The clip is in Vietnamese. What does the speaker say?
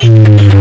in the